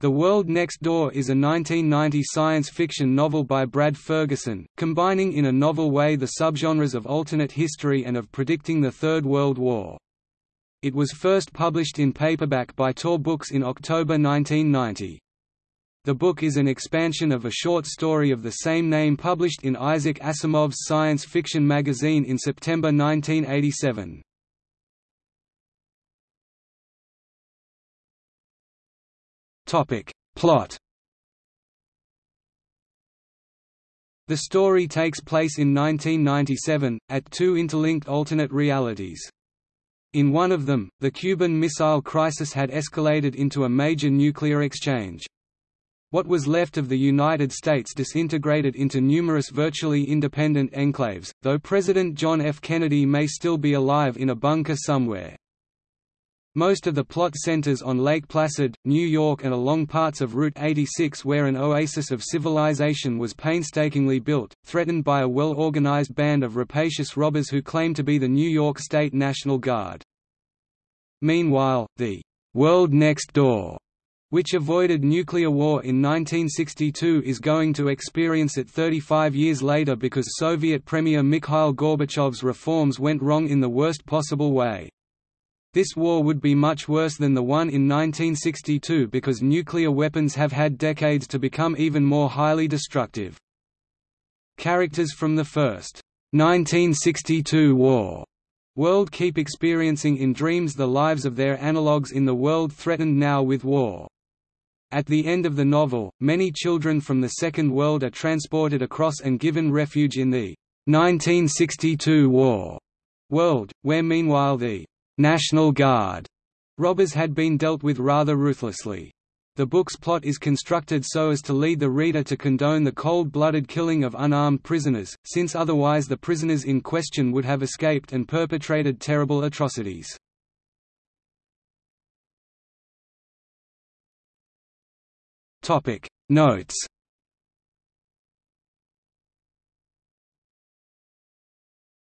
The World Next Door is a 1990 science fiction novel by Brad Ferguson, combining in a novel way the subgenres of alternate history and of predicting the Third World War. It was first published in paperback by Tor Books in October 1990. The book is an expansion of a short story of the same name published in Isaac Asimov's science fiction magazine in September 1987. Topic. Plot The story takes place in 1997, at two interlinked alternate realities. In one of them, the Cuban Missile Crisis had escalated into a major nuclear exchange. What was left of the United States disintegrated into numerous virtually independent enclaves, though President John F. Kennedy may still be alive in a bunker somewhere. Most of the plot centers on Lake Placid, New York and along parts of Route 86 where an oasis of civilization was painstakingly built, threatened by a well-organized band of rapacious robbers who claim to be the New York State National Guard. Meanwhile, the «world next door» which avoided nuclear war in 1962 is going to experience it 35 years later because Soviet Premier Mikhail Gorbachev's reforms went wrong in the worst possible way. This war would be much worse than the one in 1962 because nuclear weapons have had decades to become even more highly destructive. Characters from the first 1962 war world keep experiencing in dreams the lives of their analogues in the world threatened now with war. At the end of the novel, many children from the Second World are transported across and given refuge in the 1962 war world, where meanwhile the National Guard robbers had been dealt with rather ruthlessly. The book's plot is constructed so as to lead the reader to condone the cold-blooded killing of unarmed prisoners, since otherwise the prisoners in question would have escaped and perpetrated terrible atrocities. Notes